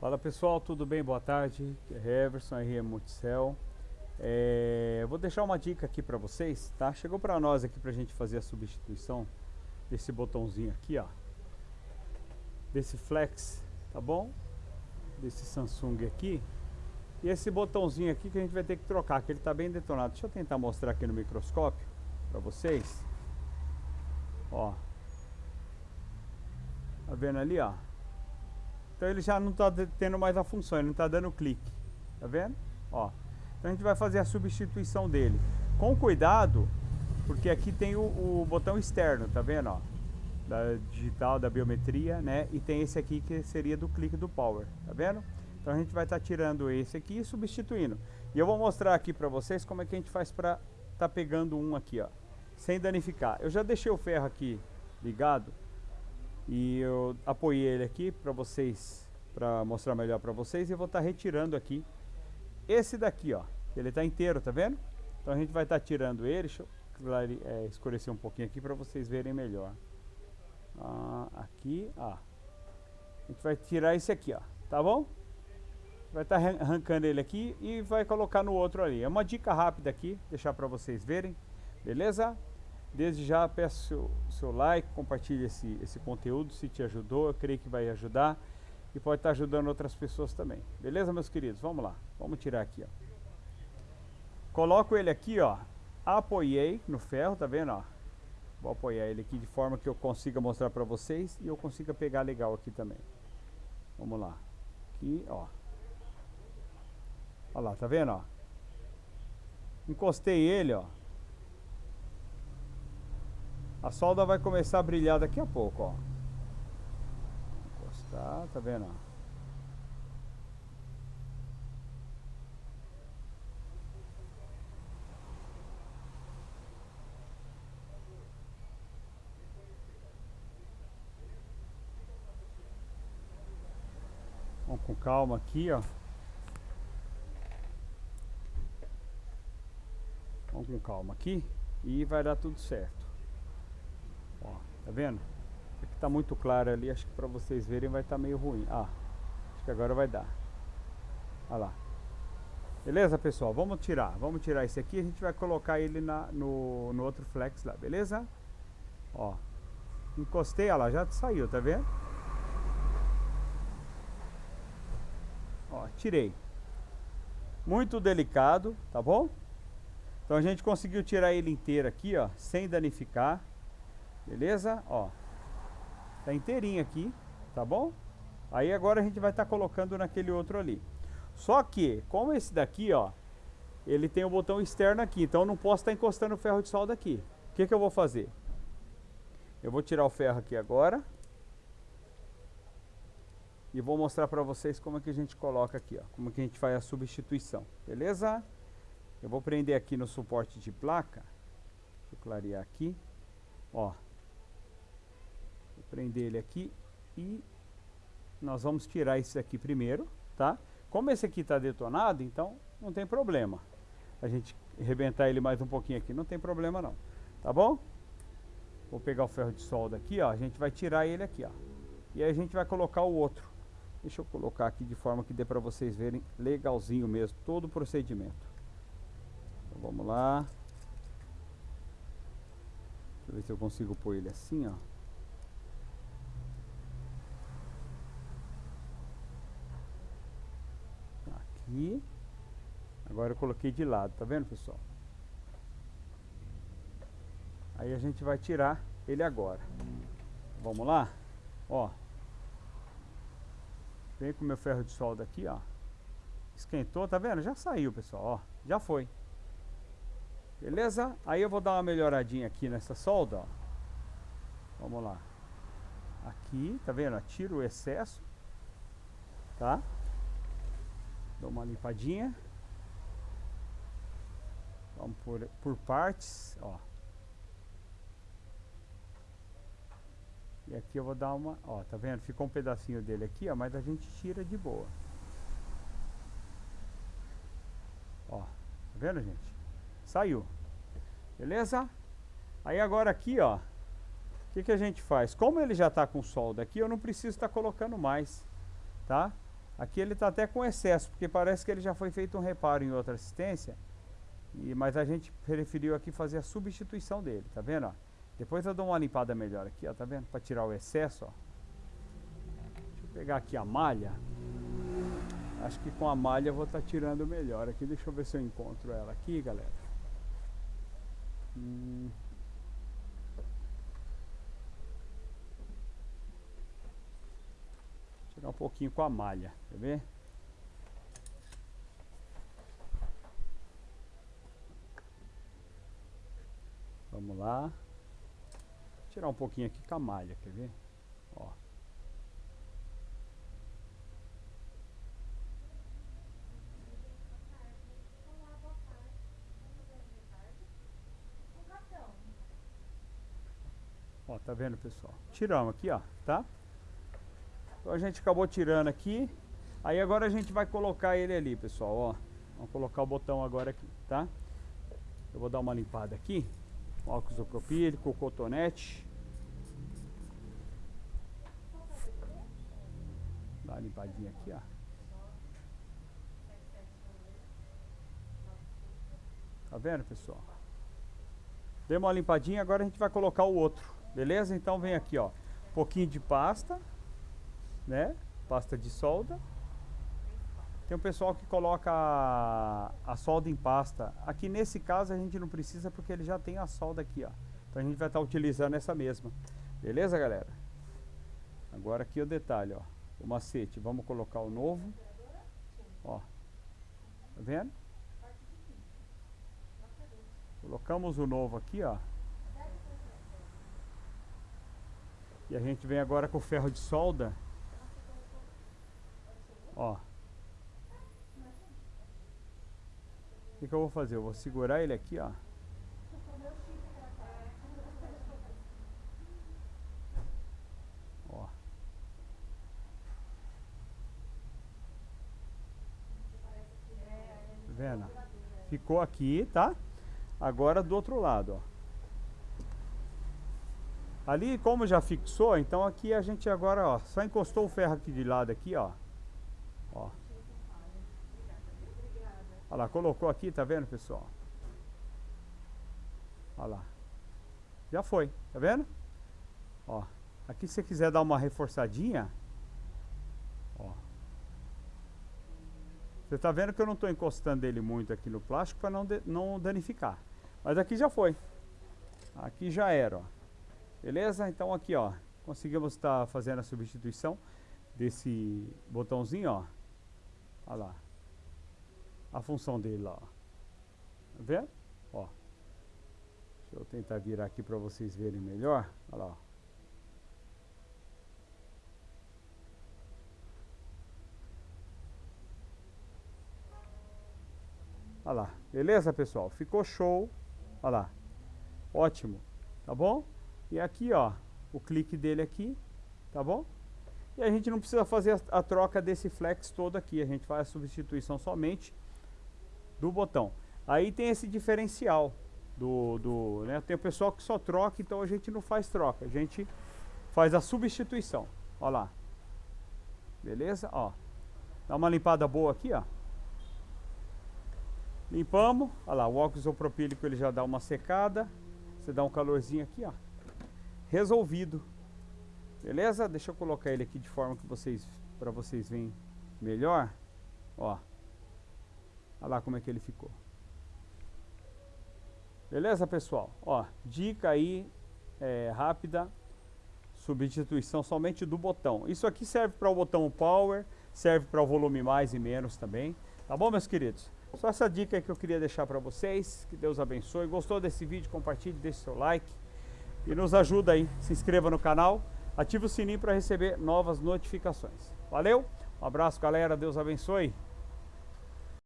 Fala pessoal, tudo bem? Boa tarde. É Everson, RM Multicel. É, vou deixar uma dica aqui para vocês, tá? Chegou para nós aqui para a gente fazer a substituição desse botãozinho aqui, ó. Desse flex, tá bom? Desse Samsung aqui. E esse botãozinho aqui que a gente vai ter que trocar, que ele está bem detonado. Deixa eu tentar mostrar aqui no microscópio para vocês. Ó. Tá vendo ali, ó? Então ele já não está tendo mais a função, ele não está dando clique. Tá vendo? Ó. Então a gente vai fazer a substituição dele. Com cuidado, porque aqui tem o, o botão externo, tá vendo? Ó? Da digital, da biometria, né? E tem esse aqui que seria do clique do power, tá vendo? Então a gente vai estar tá tirando esse aqui e substituindo. E eu vou mostrar aqui para vocês como é que a gente faz para tá pegando um aqui, ó. Sem danificar. Eu já deixei o ferro aqui ligado e eu apoiei ele aqui para vocês, para mostrar melhor para vocês. E eu vou estar tá retirando aqui esse daqui, ó. Ele está inteiro, tá vendo? Então a gente vai estar tá tirando ele. Deixa eu é, escurecer um pouquinho aqui para vocês verem melhor. Ah, aqui, ó. A gente vai tirar esse aqui, ó. Tá bom? Vai estar tá arrancando ele aqui e vai colocar no outro ali. É uma dica rápida aqui, deixar para vocês verem. Beleza? Desde já peço seu, seu like, compartilhe esse, esse conteúdo se te ajudou, eu creio que vai ajudar e pode estar ajudando outras pessoas também. Beleza, meus queridos? Vamos lá, vamos tirar aqui, ó. Coloco ele aqui, ó, apoiei no ferro, tá vendo, ó? Vou apoiar ele aqui de forma que eu consiga mostrar para vocês e eu consiga pegar legal aqui também. Vamos lá. Aqui, ó. Olha lá, tá vendo, ó? Encostei ele, ó. A solda vai começar a brilhar daqui a pouco, ó. Encostar, tá vendo? Vamos com calma aqui, ó. Vamos com calma aqui e vai dar tudo certo. Tá vendo? Aqui tá muito claro ali, acho que para vocês verem vai estar tá meio ruim. Ah, acho que agora vai dar. Olha lá. Beleza, pessoal? Vamos tirar. Vamos tirar esse aqui. A gente vai colocar ele na, no, no outro flex lá, beleza? Ó. Encostei, olha lá, já saiu, tá vendo? Ó, tirei. Muito delicado, tá bom? Então a gente conseguiu tirar ele inteiro aqui, ó, sem danificar. Beleza? Ó. Tá inteirinho aqui, tá bom? Aí agora a gente vai estar tá colocando naquele outro ali. Só que, como esse daqui, ó, ele tem o botão externo aqui, então eu não posso estar tá encostando o ferro de solda aqui. O que que eu vou fazer? Eu vou tirar o ferro aqui agora. E vou mostrar para vocês como é que a gente coloca aqui, ó, como é que a gente faz a substituição, beleza? Eu vou prender aqui no suporte de placa. Deixa eu clarear aqui. Ó, prender ele aqui e nós vamos tirar esse aqui primeiro, tá? Como esse aqui está detonado, então não tem problema. A gente arrebentar ele mais um pouquinho aqui, não tem problema não, tá bom? Vou pegar o ferro de solda aqui, ó, a gente vai tirar ele aqui, ó. E aí a gente vai colocar o outro. Deixa eu colocar aqui de forma que dê para vocês verem legalzinho mesmo, todo o procedimento. Então vamos lá. Deixa eu ver se eu consigo pôr ele assim, ó. Aqui. Agora eu coloquei de lado, tá vendo pessoal? Aí a gente vai tirar ele agora. Vamos lá? Ó. Vem com o meu ferro de solda aqui, ó. Esquentou, tá vendo? Já saiu, pessoal, ó. Já foi. Beleza? Aí eu vou dar uma melhoradinha aqui nessa solda, ó. Vamos lá. Aqui, tá vendo? Tira o excesso. Tá? Dá uma limpadinha. Vamos por, por partes, ó. E aqui eu vou dar uma, ó, tá vendo? Ficou um pedacinho dele aqui, ó, mas a gente tira de boa. Ó, tá vendo, gente? Saiu. Beleza? Aí agora aqui, ó, o que, que a gente faz? Como ele já está com solda aqui, eu não preciso estar tá colocando mais, tá? Aqui ele está até com excesso, porque parece que ele já foi feito um reparo em outra assistência. E, mas a gente preferiu aqui fazer a substituição dele, tá vendo? Ó? Depois eu dou uma limpada melhor aqui, ó, tá vendo? Para tirar o excesso, ó. Deixa eu pegar aqui a malha. Acho que com a malha eu vou estar tá tirando melhor aqui. Deixa eu ver se eu encontro ela aqui, galera. Hum. Tirar um pouquinho com a malha, quer ver? Vamos lá. Tirar um pouquinho aqui com a malha, quer ver? Ó. Ó, tá vendo, pessoal? Tiramos aqui, ó, tá? Então a gente acabou tirando aqui. Aí agora a gente vai colocar ele ali, pessoal, ó. Vamos colocar o botão agora aqui, tá? Eu vou dar uma limpada aqui. Com álcool isopropílico, cotonete. Dá uma limpadinha aqui, ó. Tá vendo, pessoal? Deu uma limpadinha, agora a gente vai colocar o outro. Beleza? Então vem aqui, ó. Um pouquinho de pasta, né? Pasta de solda. Tem um pessoal que coloca a, a, solda em pasta. Aqui nesse caso a gente não precisa porque ele já tem a solda aqui, ó. Então a gente vai estar tá utilizando essa mesma. Beleza, galera? Agora aqui o detalhe, ó. O macete. Vamos colocar o novo. Ó. Tá vendo? Colocamos o novo aqui, ó. E a gente vem agora com o ferro de solda. Ó. O que, que eu vou fazer? Eu vou segurar ele aqui, ó. Ó. Tá vendo? Ficou aqui, tá? Agora do outro lado, ó. Ali, como já fixou, então aqui a gente agora, ó, só encostou o ferro aqui de lado aqui, ó. Ó. Olha lá, colocou aqui, tá vendo, pessoal? Olha lá. Já foi, tá vendo? Ó. Aqui se você quiser dar uma reforçadinha, ó. Você tá vendo que eu não estou encostando ele muito aqui no plástico para não, não danificar. Mas aqui já foi. Aqui já era, ó. Beleza? Então aqui, ó, conseguimos estar tá fazendo a substituição desse botãozinho, ó. Olha lá. A função dele lá. Tá vendo? Ó. Deixa eu tentar virar aqui para vocês verem melhor. Olha lá. Olha lá, beleza pessoal? Ficou show. Olha lá. Ótimo. Tá bom? E aqui, ó, o clique dele aqui, tá bom? E a gente não precisa fazer a, troca desse flex todo aqui, a gente faz a substituição somente do botão. Aí tem esse diferencial do, do né? Tem o pessoal que só troca, então a gente não faz troca, a gente faz a substituição. Ó lá. Beleza? Ó. Dá uma limpada boa aqui, ó. Limpamos. Olha lá, o óxido isopropílico ele já dá uma secada. Você dá um calorzinho aqui, ó resolvido. Beleza? Deixa eu colocar ele aqui de forma que vocês, para vocês verem melhor. Ó. Olha lá como é que ele ficou. Beleza, pessoal? Ó, dica aí é, rápida. Substituição somente do botão. Isso aqui serve para o botão power, serve para o volume mais e menos também. Tá bom, meus queridos? Só essa dica que eu queria deixar para vocês. Que Deus abençoe. Gostou desse vídeo? Compartilhe, deixe seu like e nos ajuda aí. Se inscreva no canal, ative o sininho para receber novas notificações. Valeu, um abraço galera, Deus abençoe.